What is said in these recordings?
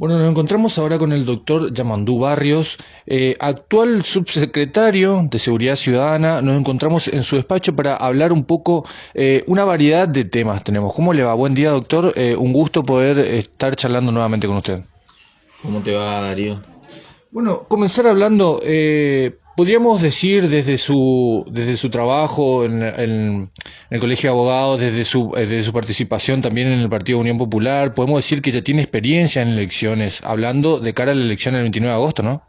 Bueno, nos encontramos ahora con el doctor Yamandú Barrios, eh, actual subsecretario de Seguridad Ciudadana. Nos encontramos en su despacho para hablar un poco, eh, una variedad de temas tenemos. ¿Cómo le va? Buen día, doctor. Eh, un gusto poder estar charlando nuevamente con usted. ¿Cómo te va, Darío? Bueno, comenzar hablando, podríamos decir desde su, desde su trabajo en, el Colegio de Abogados, desde su, eh, desde su participación también en el Partido Unión Popular, podemos decir que ya tiene experiencia en elecciones, hablando de cara a la elección del 29 de agosto, ¿no?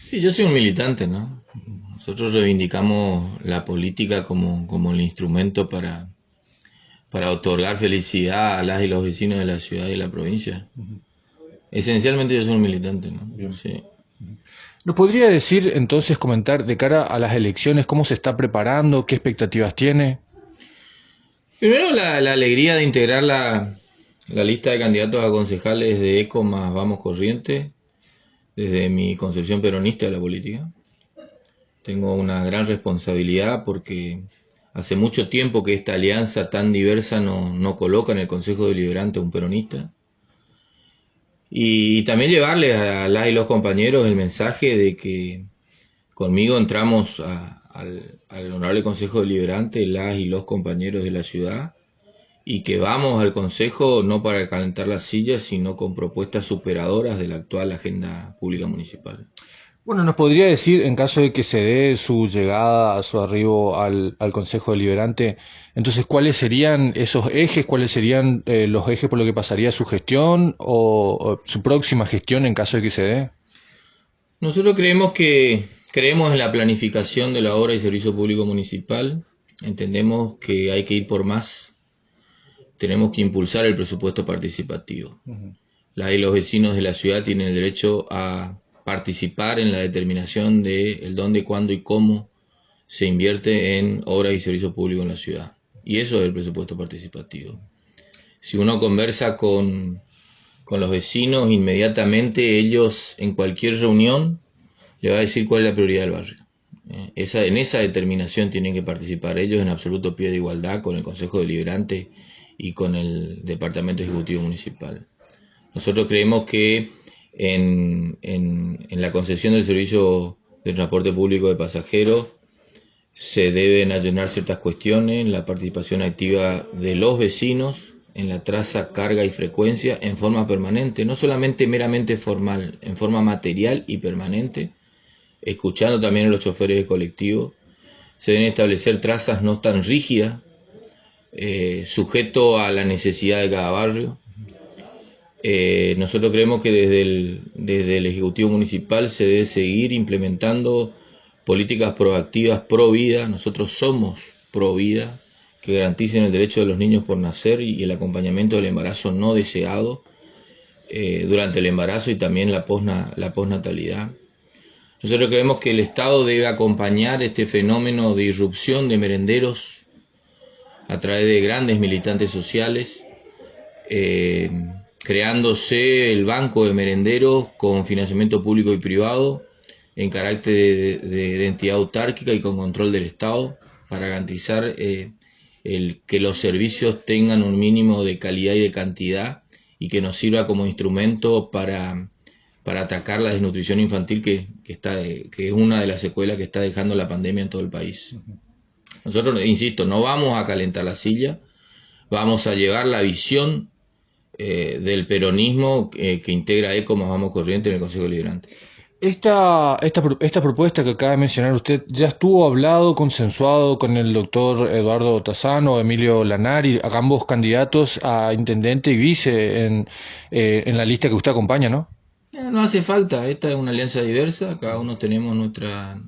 Sí, yo soy un militante, ¿no? Nosotros reivindicamos la política como, como el instrumento para, para otorgar felicidad a las y los vecinos de la ciudad y la provincia. Esencialmente yo soy un militante, ¿no? Sí. ¿Nos podría decir entonces, comentar de cara a las elecciones, cómo se está preparando, qué expectativas tiene? Primero la, alegría de integrar la, lista de candidatos a concejales de ECO más Vamos Corriente, desde mi concepción peronista de la política. Tengo una gran responsabilidad porque hace mucho tiempo que esta alianza tan diversa no, no coloca en el Consejo Deliberante a un peronista y, también llevarles a las y los compañeros el mensaje de que conmigo entramos al, Honorable Consejo Deliberante, las y los compañeros de la ciudad, y que vamos al Consejo no para calentar las sillas, sino con propuestas superadoras de la actual agenda pública municipal. Bueno, nos podría decir, en caso de que se dé su llegada, su arribo al, Consejo Deliberante, entonces, ¿cuáles serían esos ejes? ¿Cuáles serían eh, los ejes por lo que pasaría su gestión o, su próxima gestión en caso de que se dé? Nosotros creemos que creemos en la planificación de la obra y servicio público municipal. Entendemos que hay que ir por más. Tenemos que impulsar el presupuesto participativo. La y los vecinos de la ciudad tienen el derecho a participar en la determinación de el dónde, cuándo y cómo se invierte en obras y servicios públicos en la ciudad. Y eso es el presupuesto participativo. Si uno conversa con, con los vecinos, inmediatamente ellos en cualquier reunión le va a decir cuál es la prioridad del barrio. Eh, en esa determinación tienen que participar ellos en absoluto pie de igualdad con el Consejo Deliberante y con el Departamento Ejecutivo Municipal. Nosotros creemos que en, la concesión del servicio de transporte público de pasajeros se deben allanar ciertas cuestiones, la participación activa de los vecinos en la traza, carga y frecuencia en forma permanente, no solamente meramente formal, en forma material y permanente, escuchando también a los choferes de colectivo. Se deben establecer trazas no tan rígidas, eh, sujeto a la necesidad de cada barrio. Eh, nosotros creemos que desde el, desde el Ejecutivo Municipal se debe seguir implementando políticas proactivas pro vida. Nosotros somos pro vida, que garanticen el derecho de los niños por nacer y el acompañamiento del embarazo no deseado eh, durante el embarazo y también la, posna, la posnatalidad. Nosotros creemos que el Estado debe acompañar este fenómeno de irrupción de merenderos a través de grandes militantes sociales. Eh, creándose el banco de merenderos con financiamiento público y privado en carácter de, entidad autárquica y con control del Estado para garantizar eh, el, que los servicios tengan un mínimo de calidad y de cantidad y que nos sirva como instrumento para, para atacar la desnutrición infantil que, que, está, que es una de las secuelas que está dejando la pandemia en todo el país. Nosotros, insisto, no vamos a calentar la silla, vamos a llevar la visión eh, del peronismo eh, que integra ECO más Vamos Corriente en el Consejo Liberante. Esta, esta, esta, propuesta que acaba de mencionar usted ya estuvo hablado, consensuado con el doctor Eduardo Tazano, Emilio Lanari, ambos candidatos a intendente y vice en, eh, en la lista que usted acompaña, ¿no? No hace falta, esta es una alianza diversa, cada uno tenemos nuestra,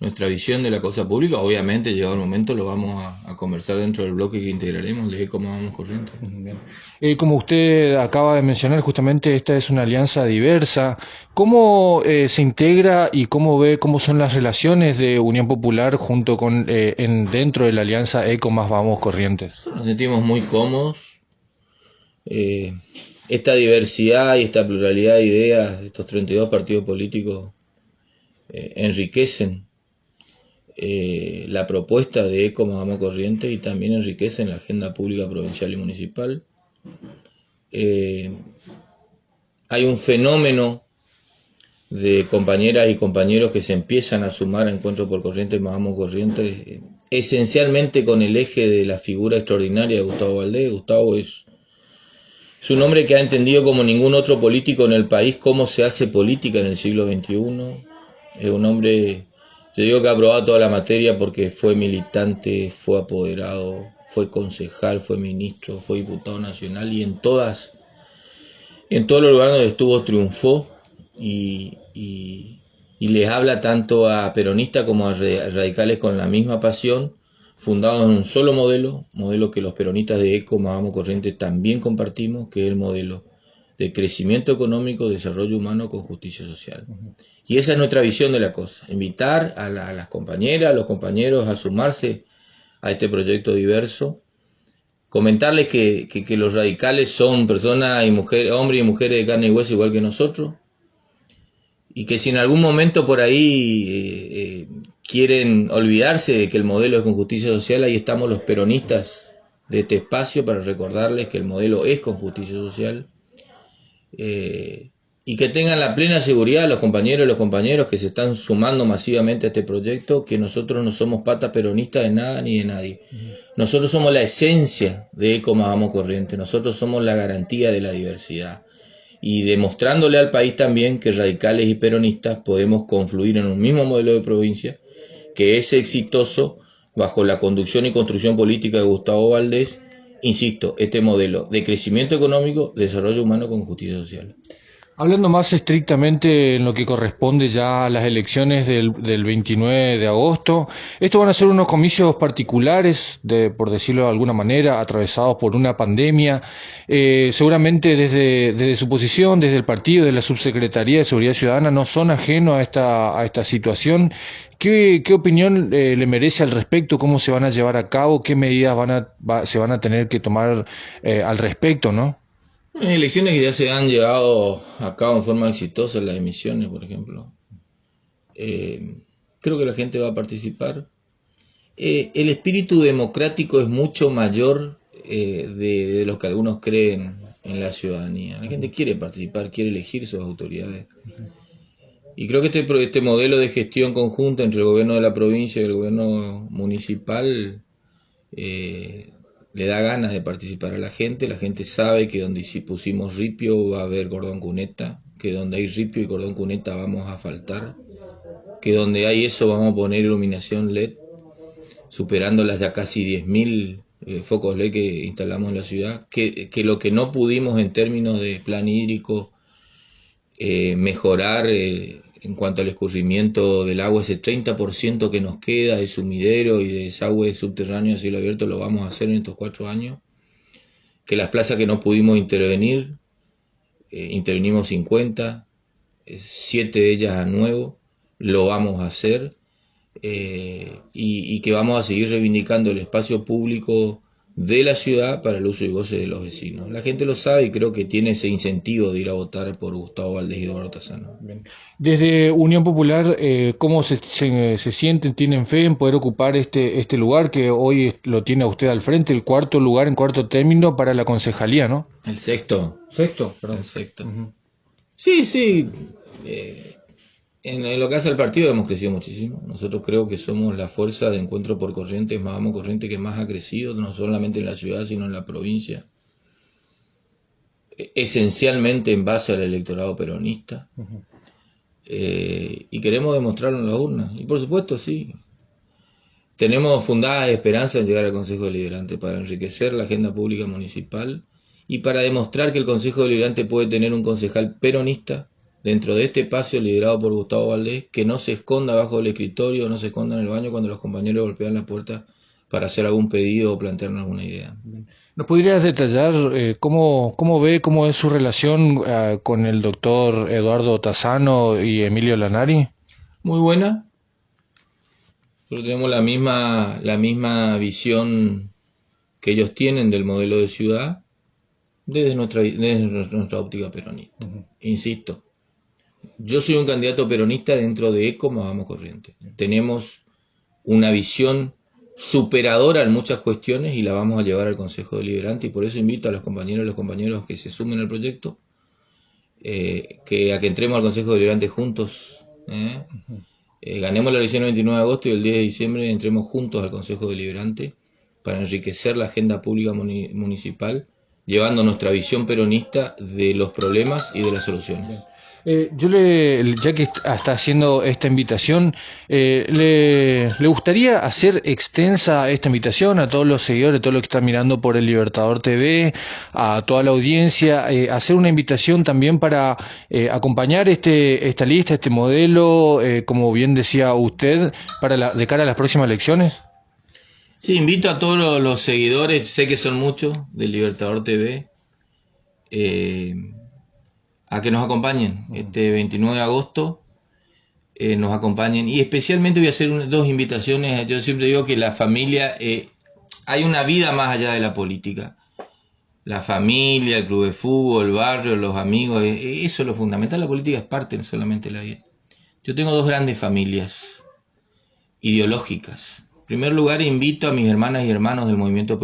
nuestra visión de la cosa pública. Obviamente, llegado el momento, lo vamos a, conversar dentro del bloque que integraremos de cómo vamos corriendo. Eh, como usted acaba de mencionar, justamente esta es una alianza diversa. ¿Cómo eh, se integra y cómo ve cómo son las relaciones de Unión Popular junto con eh, en, dentro de la alianza ECO más Vamos Corrientes? Nos sentimos muy cómodos. esta diversidad y esta pluralidad de ideas de estos 32 partidos políticos enriquecen eh, la propuesta de Eco Vamos Corriente y también enriquece en la agenda pública provincial y municipal. Eh, hay un fenómeno de compañeras y compañeros que se empiezan a sumar a Encuentro por Corrientes, Vamos Corrientes, esencialmente con el eje de la figura extraordinaria de Gustavo Valdés. Gustavo es, es un hombre que ha entendido como ningún otro político en el país cómo se hace política en el siglo XXI. Es un hombre, yo digo que ha aprobado toda la materia porque fue militante, fue apoderado, fue concejal, fue ministro, fue diputado nacional y en todas, en todos los lugares donde estuvo triunfó y, y, les habla tanto a peronistas como a radicales con la misma pasión, fundados en un solo modelo, modelo que los peronistas de ECO, Mahamo Corriente también compartimos, que es el modelo de crecimiento económico, desarrollo humano con justicia social. Y esa es nuestra visión de la cosa, invitar a, las compañeras, a los compañeros a sumarse a este proyecto diverso, comentarles que, que los radicales son personas y mujeres, hombres y mujeres de carne y hueso igual que nosotros, y que si en algún momento por ahí eh, eh, quieren olvidarse de que el modelo es con justicia social, ahí estamos los peronistas de este espacio para recordarles que el modelo es con justicia social eh, y que tengan la plena seguridad los compañeros y los compañeros que se están sumando masivamente a este proyecto que nosotros no somos pata peronistas de nada ni de nadie. Nosotros somos la esencia de Eco Vamos Corriente, nosotros somos la garantía de la diversidad y demostrándole al país también que radicales y peronistas podemos confluir en un mismo modelo de provincia que es exitoso bajo la conducción y construcción política de Gustavo Valdés, insisto, este modelo de crecimiento económico, desarrollo humano con justicia social. Hablando más estrictamente en lo que corresponde ya a las elecciones del, 29 de agosto, estos van a ser unos comicios particulares, de, por decirlo de alguna manera, atravesados por una pandemia. Eh, seguramente desde, desde, su posición, desde el partido, de la Subsecretaría de Seguridad Ciudadana, no son ajenos a esta, a esta situación. ¿Qué, qué opinión eh, le merece al respecto? ¿Cómo se van a llevar a cabo? ¿Qué medidas van a, se van a tener que tomar eh, al respecto? ¿no? Elecciones que ya se han llevado a cabo en forma exitosa, las emisiones, por ejemplo. Eh, creo que la gente va a participar. Eh, el espíritu democrático es mucho mayor eh, de, lo que algunos creen en la ciudadanía. La gente quiere participar, quiere elegir sus autoridades. Y creo que este, este modelo de gestión conjunta entre el gobierno de la provincia y el gobierno municipal le da ganas de participar a la gente, la gente sabe que donde si pusimos ripio va a haber cordón cuneta, que donde hay ripio y cordón cuneta vamos a faltar, que donde hay eso vamos a poner iluminación LED, superando las ya casi 10.000 eh, focos LED que instalamos en la ciudad, que, lo que no pudimos en términos de plan hídrico eh, mejorar eh, en cuanto al escurrimiento del agua, ese 30% que nos queda de sumidero y de desagüe subterráneo a cielo abierto lo vamos a hacer en estos cuatro años. Que las plazas que no pudimos intervenir, eh, intervenimos 50, eh, siete de ellas a nuevo, lo vamos a hacer. Eh, y, y, que vamos a seguir reivindicando el espacio público de la ciudad para el uso y goce de los vecinos. La gente lo sabe y creo que tiene ese incentivo de ir a votar por Gustavo Valdés y Eduardo Tazano. Desde Unión Popular, eh, ¿cómo se, se, sienten? ¿Tienen fe en poder ocupar este, este lugar que hoy lo tiene usted al frente, el cuarto lugar en cuarto término para la concejalía, ¿no? El sexto. Sexto, perdón. El sexto. Sí, sí. En, lo que hace al partido hemos crecido muchísimo. Nosotros creo que somos la fuerza de encuentro por corrientes, más vamos corriente que más ha crecido, no solamente en la ciudad, sino en la provincia. E, esencialmente en base al electorado peronista. Eh, y queremos demostrarlo en las urnas. Y por supuesto, sí. Tenemos fundadas esperanzas en llegar al Consejo Deliberante para enriquecer la agenda pública municipal y para demostrar que el Consejo Deliberante puede tener un concejal peronista dentro de este espacio liderado por Gustavo Valdés, que no se esconda bajo el escritorio, no se esconda en el baño cuando los compañeros golpean la puerta para hacer algún pedido o plantearnos alguna idea. ¿Nos podrías detallar eh, cómo, cómo ve, cómo es su relación eh, con el doctor Eduardo Tazano y Emilio Lanari? Muy buena. Nosotros tenemos la misma, la misma visión que ellos tienen del modelo de ciudad desde nuestra, nuestra óptica peronista. Insisto, yo soy un candidato peronista dentro de ECO Vamos Corriente. Tenemos una visión superadora en muchas cuestiones y la vamos a llevar al Consejo Deliberante y por eso invito a los compañeros y los compañeros que se sumen al proyecto eh, que a que entremos al Consejo Deliberante juntos. ¿eh? Eh, ganemos la elección el 29 de agosto y el 10 de diciembre entremos juntos al Consejo Deliberante para enriquecer la agenda pública municipal, llevando nuestra visión peronista de los problemas y de las soluciones. Eh, yo le, ya que está haciendo esta invitación, eh, le, gustaría hacer extensa esta invitación a todos los seguidores, a todos los que están mirando por el Libertador TV, a toda la audiencia, eh, hacer una invitación también para acompañar este, esta lista, este modelo, como bien decía usted, para la, de cara a las próximas elecciones. Sí, invito a todos los, seguidores, sé que son muchos, del Libertador TV a que nos acompañen este 29 de agosto. Eh, nos acompañen y especialmente voy a hacer dos invitaciones. Yo siempre digo que la familia, eh, hay una vida más allá de la política. La familia, el club de fútbol, el barrio, los amigos, eh, eso es lo fundamental. La política es parte, no solamente la vida. Yo tengo dos grandes familias ideológicas. En primer lugar, invito a mis hermanas y hermanos del movimiento